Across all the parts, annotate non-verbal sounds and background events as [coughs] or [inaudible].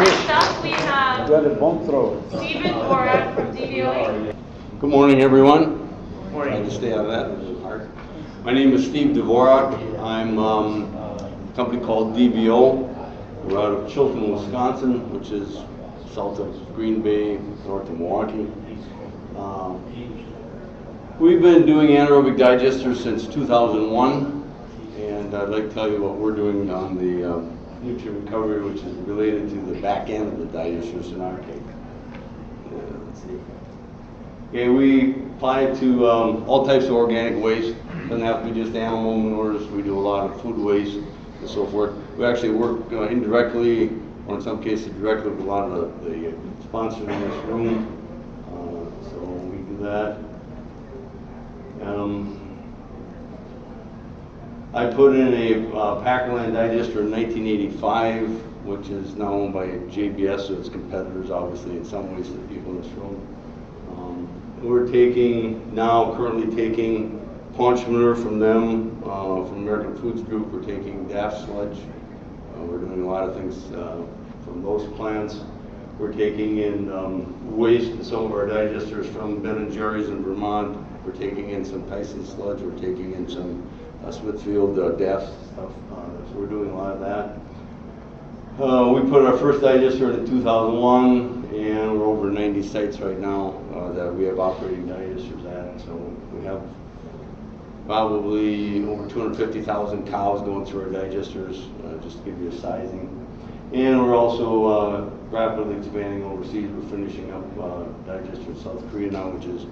Next up, we have You had a bump throw. Stephen Dvorak from DVOA. Good morning, everyone. Morning. I to stay out of that, it was hard. My name is Steve Dvorak. I'm um, a company called DVO. We're out of Chilton, Wisconsin, which is south of Green Bay, north of Milwaukee. Um, We've been doing anaerobic digesters since 2001, and I'd like to tell you what we're doing on the um, nutrient recovery, which is related to the back end of the digesters in our case. Uh, Let's see. Okay, we apply it to um, all types of organic waste. Doesn't have to be just animal manures. We do a lot of food waste and so forth. We actually work uh, indirectly, or in some cases directly, with a lot of the, the sponsors in this room. Uh, so we do that. Um, I put in a uh, Packerland digester in 1985, which is now owned by JBS, so it's competitors, obviously, in some ways to the people in this room. Um, We're taking, now currently taking paunch manure from them, uh, from American Foods Group, we're taking DAF sludge. Uh, We're doing a lot of things uh, from those plants. We're taking in um, waste in some of our digesters from Ben and Jerry's in Vermont. We're taking in some Tyson sludge, we're taking in some Smithfield uh, DAF stuff, uh, so we're doing a lot of that. Uh, we put our first digester in 2001, and we're over 90 sites right now uh, that we have operating digesters at. So we have probably over 250,000 cows going through our digesters, uh, just to give you a sizing. And we're also uh, rapidly expanding overseas. We're finishing up uh, digester in South Korea now, which is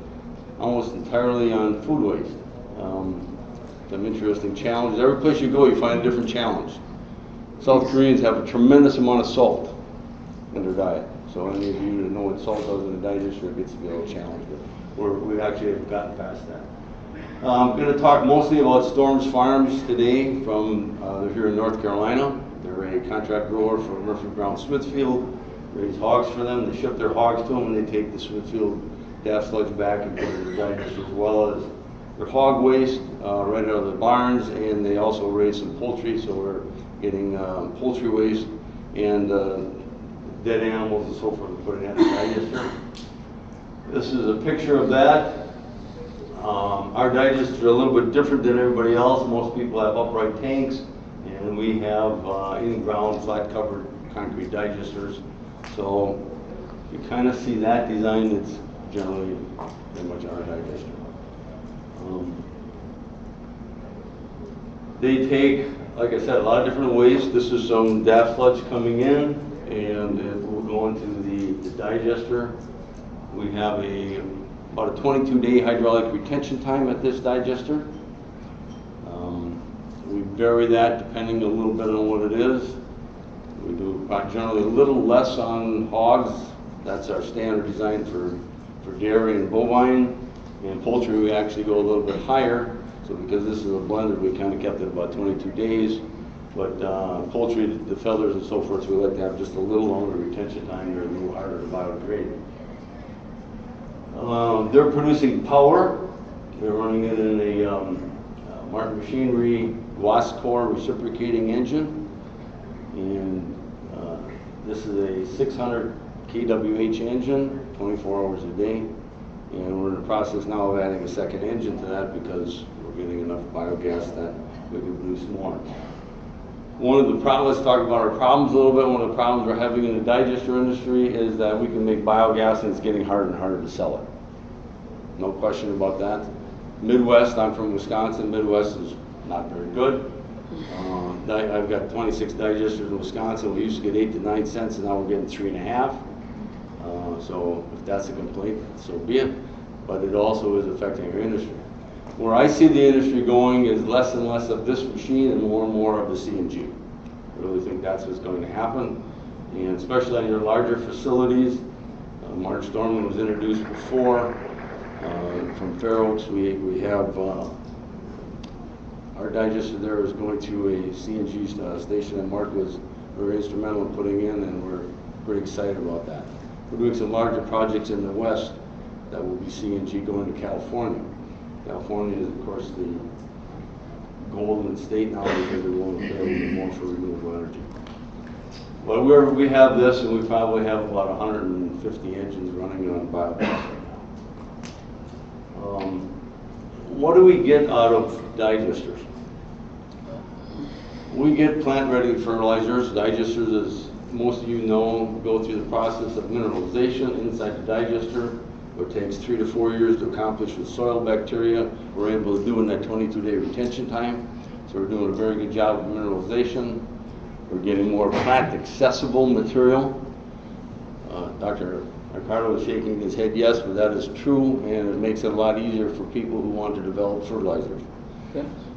almost entirely on food waste. Um, some interesting challenges. Every place you go, you find a different challenge. South Koreans have a tremendous amount of salt in their diet. So any of you that know what salt does in a digester, it gets to be a little challenge, but we're, we actually have gotten past that. Uh, I'm going to talk mostly about Storms Farms today from, uh, they're here in North Carolina. They're a contract grower for Murphy Brown Smithfield, raise hogs for them. They ship their hogs to them and they take the Smithfield DAF sludge back and put it in the digester as well as their hog waste uh, right out of the barns, and they also raise some poultry, so we're getting um, poultry waste and uh, dead animals and so forth, and put in the digester. This is a picture of that. Um, Our digesters are a little bit different than everybody else. Most people have upright tanks, and we have uh, in-ground, flat-covered concrete digesters. So you kind of see that design, it's generally pretty much our digester. Um, They take, like I said, a lot of different waste. This is some DAF sludge coming in, and it will go into the the digester. We have a, about a 22-day hydraulic retention time at this digester. Um, We vary that depending a little bit on what it is. We do generally a little less on hogs. That's our standard design for, for dairy and bovine. And poultry, we actually go a little bit higher. So because this is a blended, we kind of kept it about 22 days. But uh, poultry, the feathers and so forth, we like to have just a little longer retention time. They're a little harder to biodegrade. Um, They're producing power. They're running it in a um, uh, Martin Machinery Guascor reciprocating engine. And uh, this is a 600 kWh engine, 24 hours a day. And we're in the process now of adding a second engine to that because getting enough biogas that we can produce more. One of the problems, let's talk about our problems a little bit. One of the problems we're having in the digester industry is that we can make biogas and it's getting harder and harder to sell it. No question about that. Midwest, I'm from Wisconsin, Midwest is not very good. Uh, I've got 26 digesters in Wisconsin, we used to get eight to nine cents, and now we're getting three and a half. Uh, So if that's a complaint, so be it, but it also is affecting our industry. Where I see the industry going is less and less of this machine and more and more of the CNG. I really think that's what's going to happen, and especially on your larger facilities. Uh, Mark Stoermann was introduced before, uh, from Fair Oaks, we, we have, uh, our digester there is going to a CNG uh, station that Mark was very instrumental in putting in, and we're pretty excited about that. We're doing some larger projects in the west that will be CNG going to California. California is, of course, the golden state now because they're willing to bit more for renewable energy. But we're, we have this, and we probably have about 150 engines running on biogas right now. Um, What do we get out of digesters? We get plant-ready fertilizers. Digesters, as most of you know, go through the process of mineralization inside the digester. It takes three to four years to accomplish with soil bacteria. We're able to do in that 22-day retention time. So we're doing a very good job of mineralization. We're getting more plant-accessible material. Uh, Dr. Ricardo is shaking his head yes, but that is true, and it makes it a lot easier for people who want to develop fertilizers.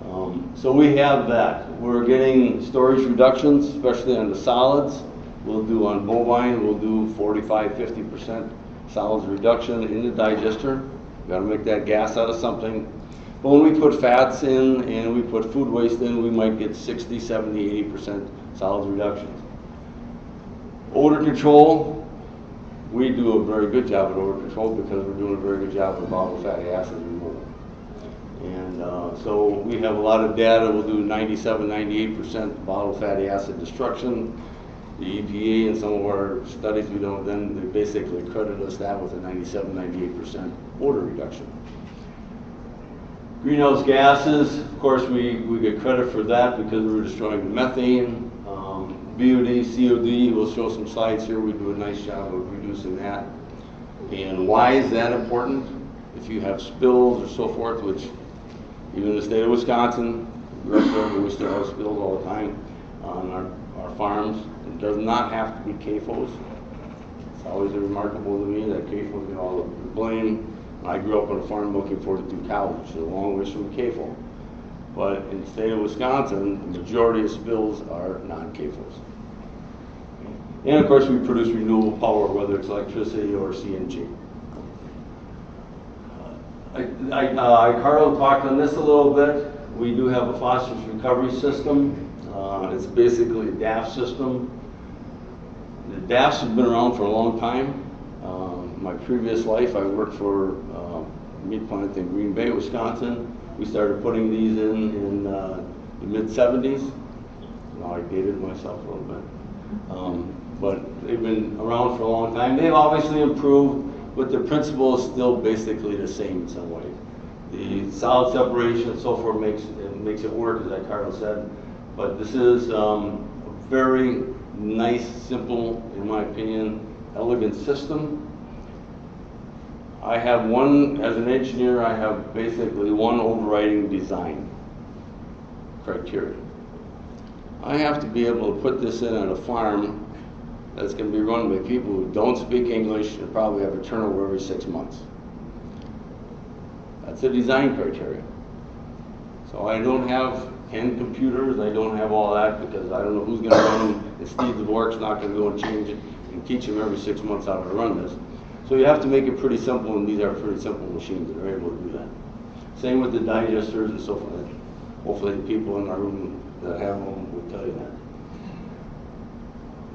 Um, So we have that. We're getting storage reductions, especially on the solids. We'll do on bovine, we'll do 45, 50% solids reduction in the digester. Got to make that gas out of something. But when we put fats in and we put food waste in, we might get 60, 70, 80% solids reductions. Odor control, we do a very good job at odor control because we're doing a very good job of volatile fatty acid removal. And uh, so we have a lot of data, we'll do 97, 98% volatile fatty acid destruction. The EPA and some of our studies we don't, then they basically credit us that with a 97, 98% odor reduction. Greenhouse gases, of course, we, we get credit for that because we're destroying methane. Um, BOD, COD, we'll show some slides here, we do a nice job of reducing that. And why is that important? If you have spills or so forth, which even in the state of Wisconsin, we still have spills all the time on our, our farms. Does not have to be CAFOs. It's always remarkable to me that CAFOs get all the blame. I grew up on a farm looking forward to college, so a long ways from CAFO. But in the state of Wisconsin, the majority of spills are non-CAFOs. And of course, we produce renewable power, whether it's electricity or CNG. I, I, uh, Carl talked on this a little bit. We do have a phosphorus recovery system. Uh, it's basically a DAF system. The DAFs have been around for a long time. Um, my previous life, I worked for uh, meat plant in Green Bay, Wisconsin. We started putting these in in uh, the mid 70s. Now I dated myself a little bit. Um, but they've been around for a long time. They've obviously improved, but the principle is still basically the same in some way. The solid separation and so forth makes it makes it work, as like Carl said. But this is um, a very nice, simple, in my opinion, elegant system. I have one, as an engineer, I have basically one overriding design criteria. I have to be able to put this in at a farm that's going to be run by people who don't speak English and probably have a turnover every six months. That's a design criteria. So I don't have 10 computers, I don't have all that because I don't know who's going to run them, and Steve Dvorak's not going to go and change it and teach him every six months how to run this. So you have to make it pretty simple, and these are pretty simple machines that are able to do that. Same with the digesters and so forth. Hopefully the people in our room that have them will tell you that.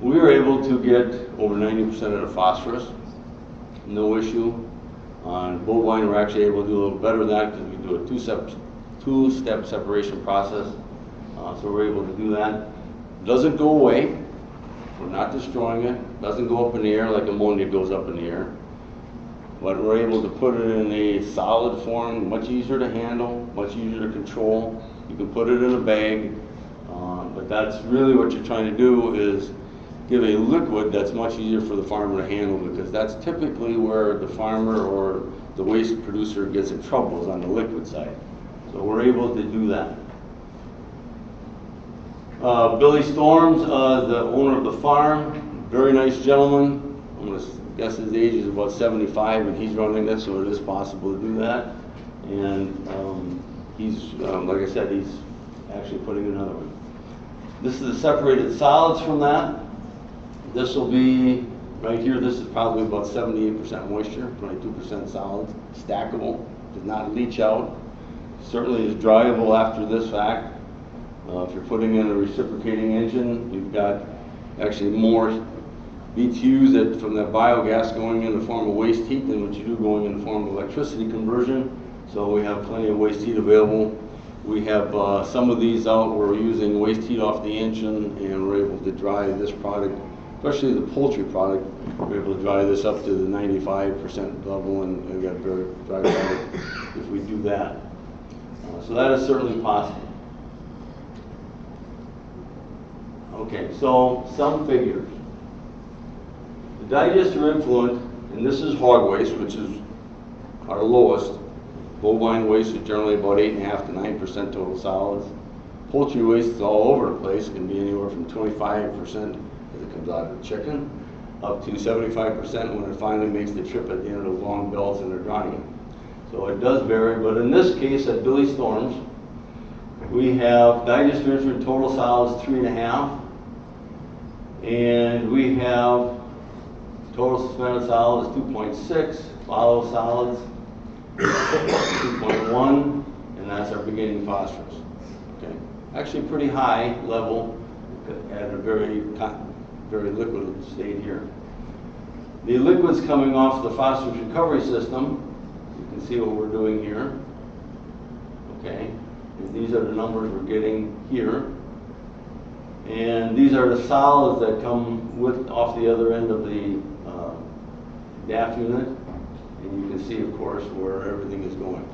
We were able to get over 90% of the phosphorus, no issue. On bovine, we're actually able to do a little better than that because we do a two-step, two-step separation process. Uh, so we're able to do that. Doesn't go away. We're not destroying it. Doesn't go up in the air like ammonia goes up in the air. But we're able to put it in a solid form, much easier to handle, much easier to control. You can put it in a bag, uh, but that's really what you're trying to do is give a liquid that's much easier for the farmer to handle because that's typically where the farmer or the waste producer gets in trouble is on the liquid side. So we're able to do that. Uh, Billy Storms, uh, the owner of the farm, very nice gentleman. I'm gonna guess his age is about 75 and he's running this, so it is possible to do that. And um, he's, um, like I said, he's actually putting another one. This is the separated solids from that. This will be, right here, this is probably about 78% moisture, 22% solids, stackable, does not leach out. Certainly is dryable after this fact. Uh, if you're putting in a reciprocating engine, you've got actually more BTUs that, from that biogas going in the form of waste heat than what you do going in the form of electricity conversion. So we have plenty of waste heat available. We have uh, some of these out, where we're using waste heat off the engine, and we're able to dry this product, especially the poultry product, we're able to dry this up to the ninety-five percent level, and and get very dry product [coughs] if we do that. Uh, So that is certainly possible. Okay, so some figures. The digester influent, and this is hog waste, which is our lowest. Bovine waste is generally about eight and a half to nine percent total solids. Poultry waste is all over the place, it can be anywhere from twenty-five percent as it comes out of the chicken, up to seventy-five percent when it finally makes the trip at the end of those long belts and they're drying it. So it does vary, but in this case, at Billy Storms, we have digester influent total solids three and a half, and we have total suspended solids two point six, volatile solids two point one, and that's our beginning phosphorus. Okay, actually pretty high level at a very, very liquid state here. The liquids coming off the phosphorus recovery system, can see what we're doing here. Okay, and these are the numbers we're getting here. And these are the solids that come with, off the other end of the uh, DAF unit. And you can see, of course, where everything is going.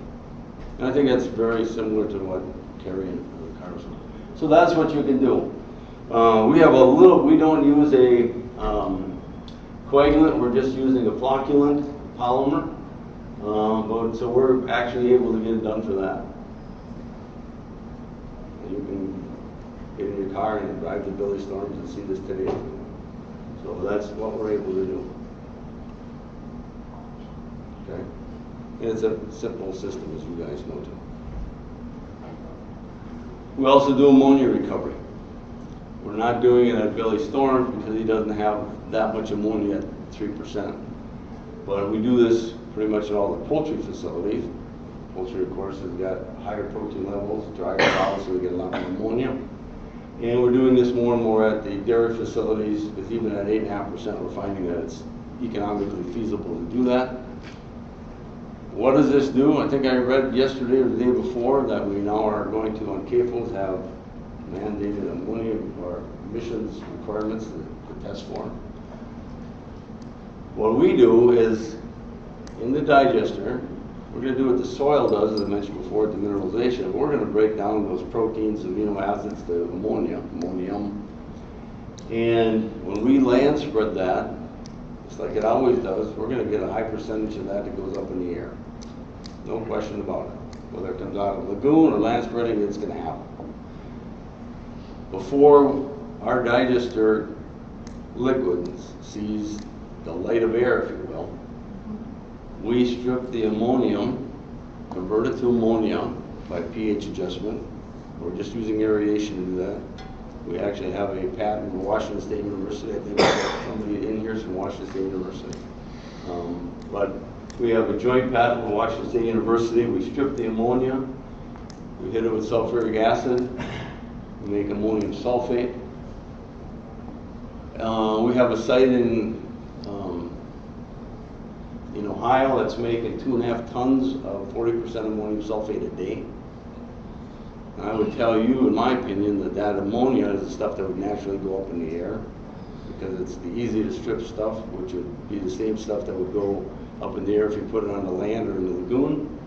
And I think that's very similar to what Terry and uh, Carson. So that's what you can do. Uh, we have a little, we don't use a um, coagulant, we're just using a flocculant polymer. Um, but, so we're actually able to get it done for that. You can get in your car and drive to Billy Storms and see this today. So that's what we're able to do. Okay? And it's a simple system, as you guys know too. We also do ammonia recovery. We're not doing it at Billy Storms because he doesn't have that much ammonia at three percent. But we do this pretty much at all the poultry facilities. Poultry, of course, has got higher protein levels, drier cows, so we get a lot more ammonia. And we're doing this more and more at the dairy facilities, because even at eight and a half percent, we're finding that it's economically feasible to do that. What does this do? I think I read yesterday or the day before that we now are going to, on CAFOs, have mandated ammonia or emissions requirements to to test for. What we do is, in the digester, we're gonna do what the soil does, as I mentioned before, the mineralization. We're gonna break down those proteins, amino acids to ammonia, ammonium. And when we land spread that, just like it always does, we're gonna get a high percentage of that that goes up in the air. No question about it. Whether it comes out of lagoon or land spreading, it's gonna happen. Before our digester liquid sees the light of air, if you will, we strip the ammonium, convert it to ammonia by pH adjustment. We're just using aeration to do that. We actually have a patent from Washington State University, I think somebody in here is from Washington State University. Um, But we have a joint patent with Washington State University, we strip the ammonia, we hit it with sulfuric acid, we make ammonium sulfate. Uh, we have a site in, in Ohio that's making two and a half tons of forty percent ammonium sulfate a day. And I would tell you, in my opinion, that that ammonia is the stuff that would naturally go up in the air because it's the easy to strip stuff, which would be the same stuff that would go up in the air if you put it on the land or in the lagoon.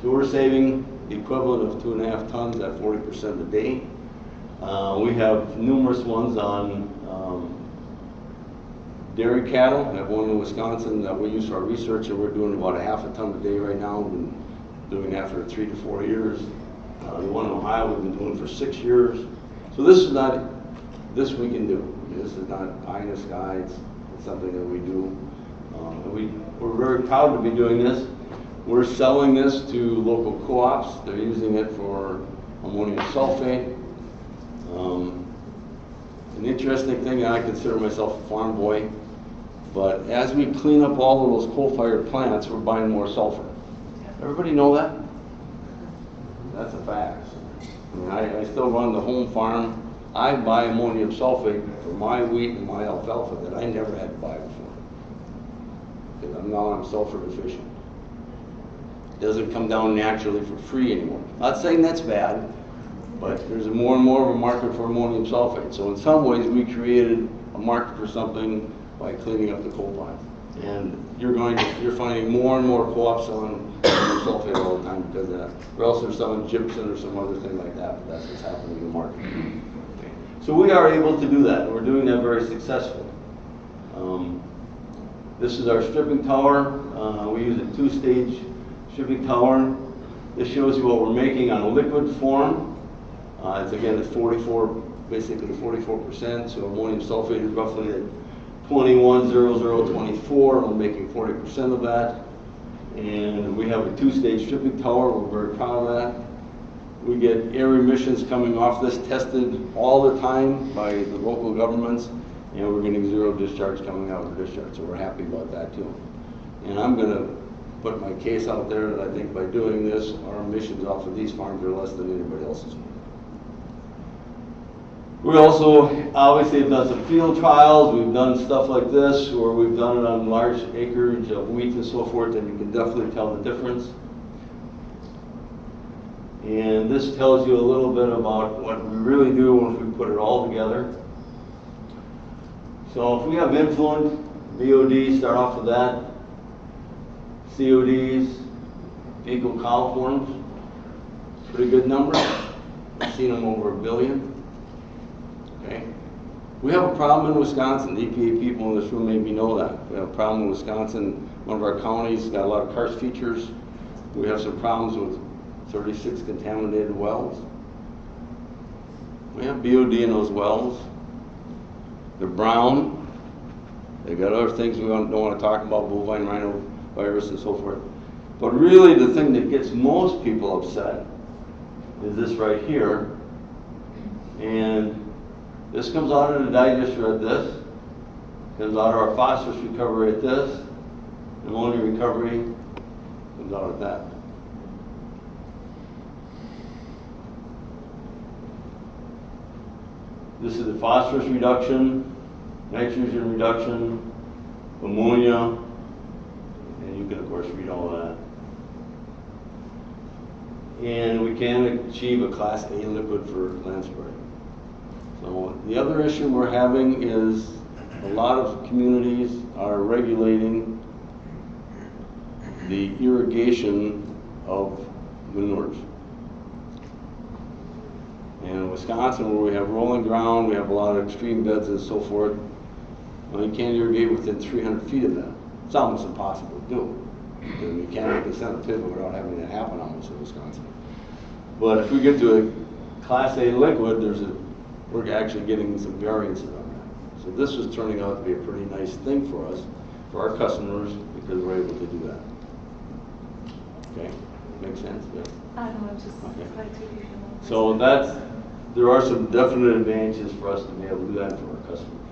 So we're saving the equivalent of two and a half tons at forty percent a day. Uh, we have numerous ones on, dairy cattle. Have one in Wisconsin that we use for our research, and we're doing about a half a ton a day right now. Been doing that for three to four years. Uh, the one in Ohio, we've been doing for six years. So this is not, this we can do. This is not pie in the sky. It's, it's something that we do. Um, we, we're very proud to be doing this. We're selling this to local co-ops. They're using it for ammonium sulfate. Um, an interesting thing, and I consider myself a farm boy, but as we clean up all of those coal-fired plants, we're buying more sulfur. Everybody know that? That's a fact. I mean, I, I still run the home farm. I buy ammonium sulfate for my wheat and my alfalfa that I never had to buy before. Because I'm now I'm sulfur deficient. doesn't come down naturally for free anymore. Not saying that's bad, but there's a more and more of a market for ammonium sulfate. So in some ways, we created a market for something by cleaning up the coal plant. And you're going to, you're finding more and more co-ops selling sulfate all the time because of that. Or else they're selling gypsum or some other thing like that, but that's what's happening in the market. So we are able to do that, we're doing that very successfully. Um, This is our stripping tower. Uh, We use a two-stage stripping tower. This shows you what we're making on a liquid form. Uh, It's again, it's 44, basically 44%, so ammonium sulfate is roughly at 210024. We're making 40% of that. And we have a two-stage stripping tower. We're very proud of that. We get air emissions coming off this tested all the time by the local governments, and we're getting zero discharge coming out of the discharge, so we're happy about that too. And I'm gonna put my case out there that I think by doing this, our emissions off of these farms are less than anybody else's. We also obviously have done some field trials, we've done stuff like this, where we've done it on large acreage of wheat and so forth, and you can definitely tell the difference. And this tells you a little bit about what we really do once we put it all together. So if we have influent, BOD, start off with that. CODs, fecal coliforms, pretty good number. I've seen them over a billion. Okay? We have a problem in Wisconsin, EPA people in this room maybe know that. We have a problem in Wisconsin, one of our counties got a lot of karst features. We have some problems with 36 contaminated wells. We have BOD in those wells. They're brown. They got other things we don't, want to talk about, bovine rhino virus and so forth. But really, the thing that gets most people upset is this right here. And this comes out of the digester at this, comes out of our phosphorus recovery at this, ammonia recovery comes out at that. This is the phosphorus reduction, nitrogen reduction, ammonia, and you can of course read all that. And we can achieve a class A liquid for land spray. So the other issue we're having is a lot of communities are regulating the irrigation of manures. And in Wisconsin, where we have rolling ground, we have a lot of extreme beds and so forth, well, you can't irrigate within 300 feet of that. It's almost impossible to do. You can't make consent of PIVA without having that happen almost in Wisconsin. But if we get to a Class A liquid, there's a, we're actually getting some variances on that. So this is turning out to be a pretty nice thing for us, for our customers, because we're able to do that. Okay, make sense? Yes? I don't know, just Okay. like to. So that's, there are some definite advantages for us to be able to do that for our customers.